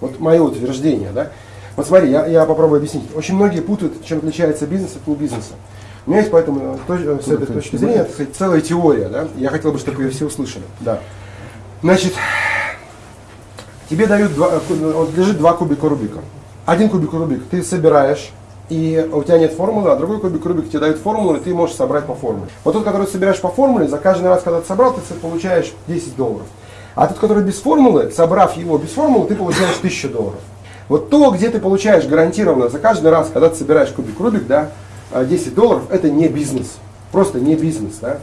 Вот мое утверждение, да. Вот смотри, я, я попробую объяснить. Очень многие путают, чем отличается бизнес от не бизнеса. У меня есть поэтому точ- э, с этой точки зрения так сказать, целая теория, да. Я хотел бы, чтобы ее все услышали. Да. Значит, тебе дают два, э, вот лежит два кубика Рубика. Один кубик Рубик ты собираешь, и у тебя нет формулы, а другой кубик Рубик тебе дают формулу, и ты можешь собрать по формуле. Вот тот, который ты собираешь по формуле, за каждый раз, когда ты собрал, ты получаешь 10 долларов. А тот, который без формулы, собрав его без формулы, ты получаешь 1000 долларов. Вот то, где ты получаешь гарантированно за каждый раз, когда ты собираешь кубик Рубик, да, э, 10 долларов, это не бизнес. Просто не бизнес, да.